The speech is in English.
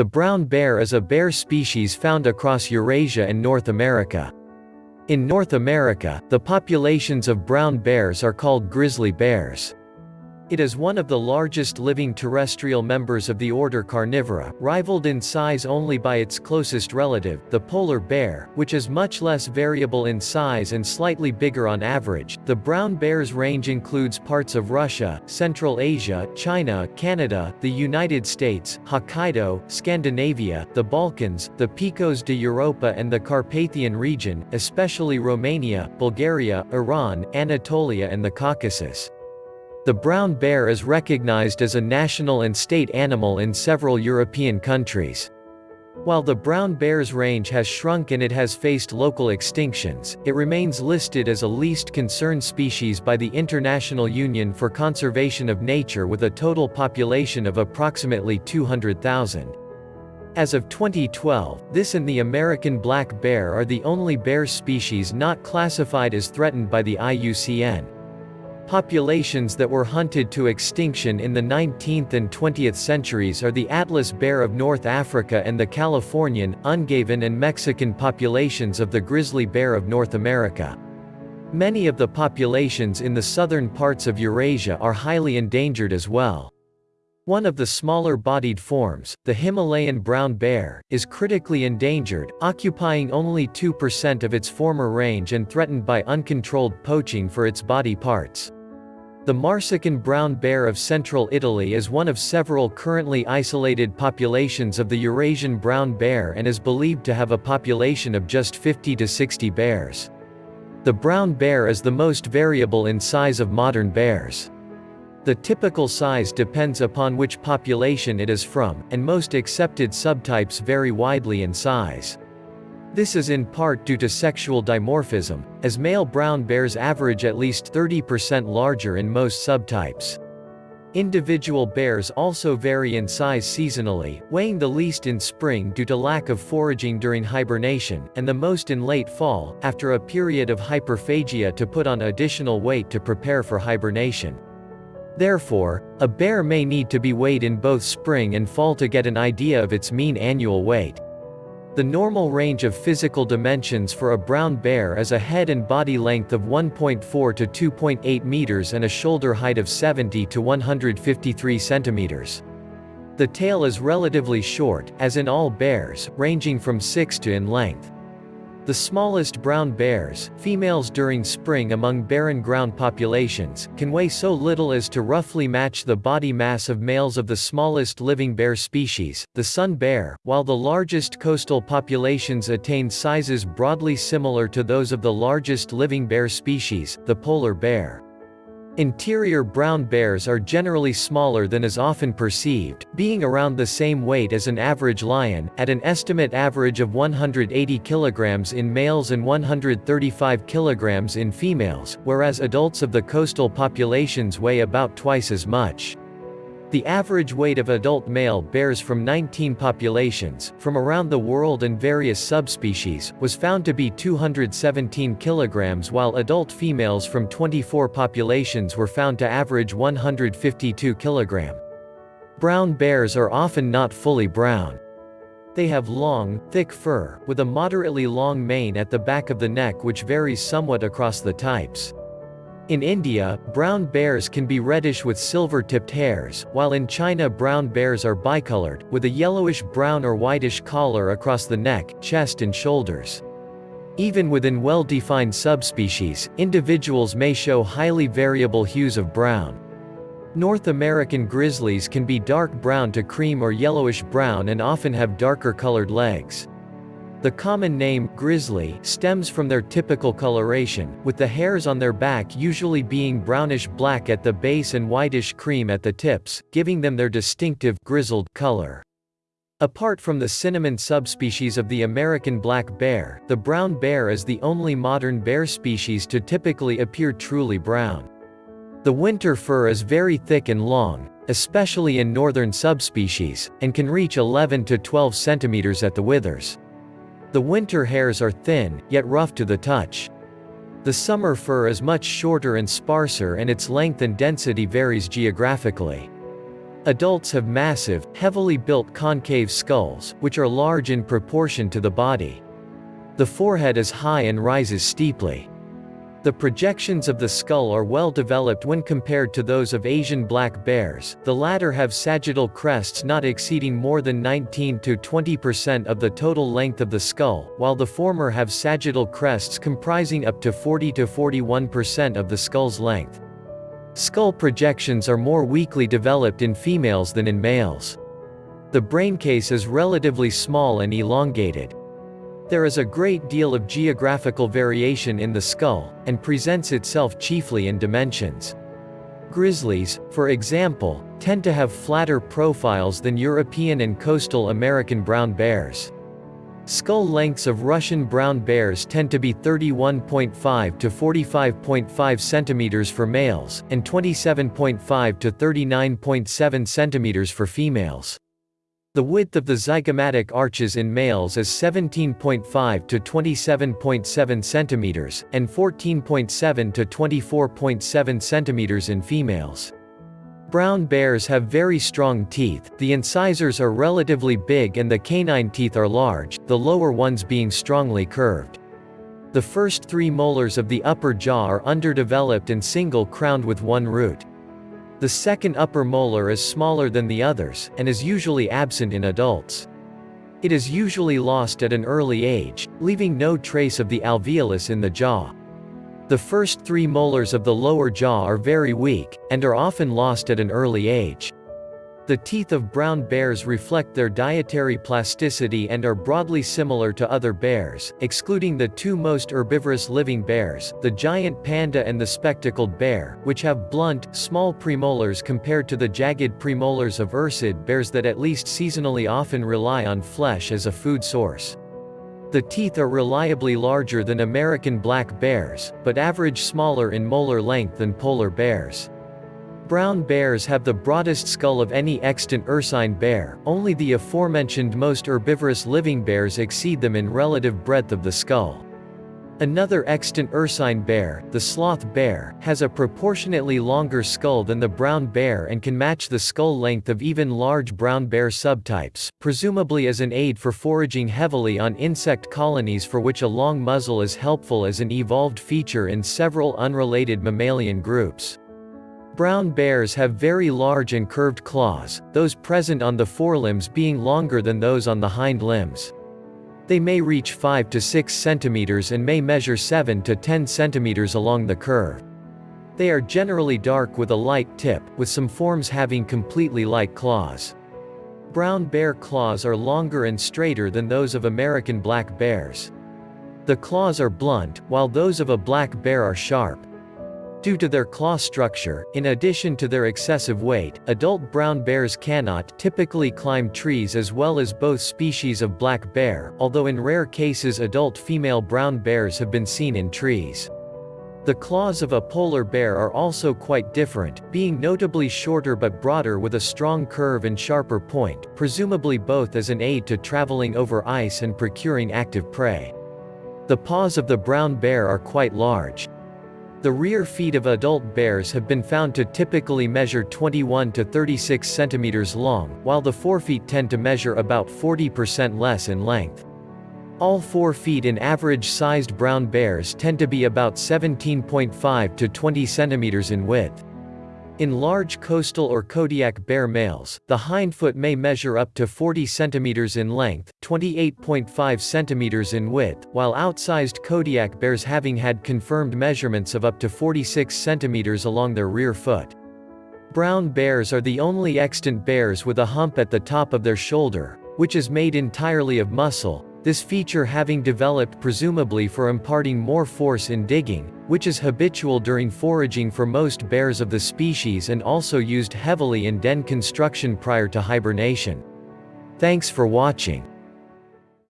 The brown bear is a bear species found across Eurasia and North America. In North America, the populations of brown bears are called grizzly bears. It is one of the largest living terrestrial members of the order Carnivora, rivaled in size only by its closest relative, the polar bear, which is much less variable in size and slightly bigger on average. The brown bear's range includes parts of Russia, Central Asia, China, Canada, the United States, Hokkaido, Scandinavia, the Balkans, the Picos de Europa and the Carpathian region, especially Romania, Bulgaria, Iran, Anatolia and the Caucasus. The brown bear is recognized as a national and state animal in several European countries. While the brown bear's range has shrunk and it has faced local extinctions, it remains listed as a least concern species by the International Union for Conservation of Nature with a total population of approximately 200,000. As of 2012, this and the American black bear are the only bear species not classified as threatened by the IUCN. Populations that were hunted to extinction in the 19th and 20th centuries are the Atlas bear of North Africa and the Californian, Ungavan and Mexican populations of the grizzly bear of North America. Many of the populations in the southern parts of Eurasia are highly endangered as well. One of the smaller-bodied forms, the Himalayan brown bear, is critically endangered, occupying only 2% of its former range and threatened by uncontrolled poaching for its body parts. The Marsican brown bear of central Italy is one of several currently isolated populations of the Eurasian brown bear and is believed to have a population of just 50 to 60 bears. The brown bear is the most variable in size of modern bears. The typical size depends upon which population it is from, and most accepted subtypes vary widely in size. This is in part due to sexual dimorphism, as male brown bears average at least 30% larger in most subtypes. Individual bears also vary in size seasonally, weighing the least in spring due to lack of foraging during hibernation, and the most in late fall, after a period of hyperphagia to put on additional weight to prepare for hibernation. Therefore, a bear may need to be weighed in both spring and fall to get an idea of its mean annual weight. The normal range of physical dimensions for a brown bear is a head and body length of 1.4 to 2.8 meters and a shoulder height of 70 to 153 centimeters. The tail is relatively short, as in all bears, ranging from 6 to in length. The smallest brown bears, females during spring among barren ground populations, can weigh so little as to roughly match the body mass of males of the smallest living bear species, the sun bear, while the largest coastal populations attain sizes broadly similar to those of the largest living bear species, the polar bear. Interior brown bears are generally smaller than is often perceived, being around the same weight as an average lion, at an estimate average of 180 kilograms in males and 135 kilograms in females, whereas adults of the coastal populations weigh about twice as much. The average weight of adult male bears from 19 populations, from around the world and various subspecies, was found to be 217 kilograms while adult females from 24 populations were found to average 152 kilogram. Brown bears are often not fully brown. They have long, thick fur, with a moderately long mane at the back of the neck which varies somewhat across the types. In India, brown bears can be reddish with silver-tipped hairs, while in China brown bears are bicolored, with a yellowish-brown or whitish collar across the neck, chest and shoulders. Even within well-defined subspecies, individuals may show highly variable hues of brown. North American grizzlies can be dark brown to cream or yellowish-brown and often have darker colored legs. The common name, grizzly, stems from their typical coloration, with the hairs on their back usually being brownish-black at the base and whitish cream at the tips, giving them their distinctive, grizzled, color. Apart from the cinnamon subspecies of the American black bear, the brown bear is the only modern bear species to typically appear truly brown. The winter fur is very thick and long, especially in northern subspecies, and can reach 11 to 12 centimeters at the withers. The winter hairs are thin, yet rough to the touch. The summer fur is much shorter and sparser and its length and density varies geographically. Adults have massive, heavily built concave skulls, which are large in proportion to the body. The forehead is high and rises steeply. The projections of the skull are well developed when compared to those of Asian black bears, the latter have sagittal crests not exceeding more than 19 to 20% of the total length of the skull, while the former have sagittal crests comprising up to 40 to 41% of the skull's length. Skull projections are more weakly developed in females than in males. The braincase is relatively small and elongated. There is a great deal of geographical variation in the skull, and presents itself chiefly in dimensions. Grizzlies, for example, tend to have flatter profiles than European and coastal American brown bears. Skull lengths of Russian brown bears tend to be 31.5 to 45.5 centimeters for males, and 27.5 to 39.7 centimeters for females. The width of the zygomatic arches in males is 17.5 to 27.7 centimeters, and 14.7 to 24.7 centimeters in females. Brown bears have very strong teeth, the incisors are relatively big and the canine teeth are large, the lower ones being strongly curved. The first three molars of the upper jaw are underdeveloped and single crowned with one root. The second upper molar is smaller than the others, and is usually absent in adults. It is usually lost at an early age, leaving no trace of the alveolus in the jaw. The first three molars of the lower jaw are very weak, and are often lost at an early age. The teeth of brown bears reflect their dietary plasticity and are broadly similar to other bears, excluding the two most herbivorous living bears, the giant panda and the spectacled bear, which have blunt, small premolars compared to the jagged premolars of ursid bears that at least seasonally often rely on flesh as a food source. The teeth are reliably larger than American black bears, but average smaller in molar length than polar bears. Brown bears have the broadest skull of any extant ursine bear, only the aforementioned most herbivorous living bears exceed them in relative breadth of the skull. Another extant ursine bear, the sloth bear, has a proportionately longer skull than the brown bear and can match the skull length of even large brown bear subtypes, presumably as an aid for foraging heavily on insect colonies for which a long muzzle is helpful as an evolved feature in several unrelated mammalian groups. Brown bears have very large and curved claws, those present on the forelimbs being longer than those on the hind limbs. They may reach 5 to 6 centimeters and may measure 7 to 10 centimeters along the curve. They are generally dark with a light tip, with some forms having completely light claws. Brown bear claws are longer and straighter than those of American black bears. The claws are blunt, while those of a black bear are sharp. Due to their claw structure, in addition to their excessive weight, adult brown bears cannot typically climb trees as well as both species of black bear, although in rare cases adult female brown bears have been seen in trees. The claws of a polar bear are also quite different, being notably shorter but broader with a strong curve and sharper point, presumably both as an aid to traveling over ice and procuring active prey. The paws of the brown bear are quite large. The rear feet of adult bears have been found to typically measure 21 to 36 centimeters long, while the forefeet tend to measure about 40% less in length. All four feet in average-sized brown bears tend to be about 17.5 to 20 centimeters in width. In large coastal or Kodiak bear males, the hindfoot may measure up to 40 cm in length, 28.5 cm in width, while outsized Kodiak bears having had confirmed measurements of up to 46 cm along their rear foot. Brown bears are the only extant bears with a hump at the top of their shoulder, which is made entirely of muscle, this feature having developed presumably for imparting more force in digging, which is habitual during foraging for most bears of the species and also used heavily in den construction prior to hibernation. Thanks for watching.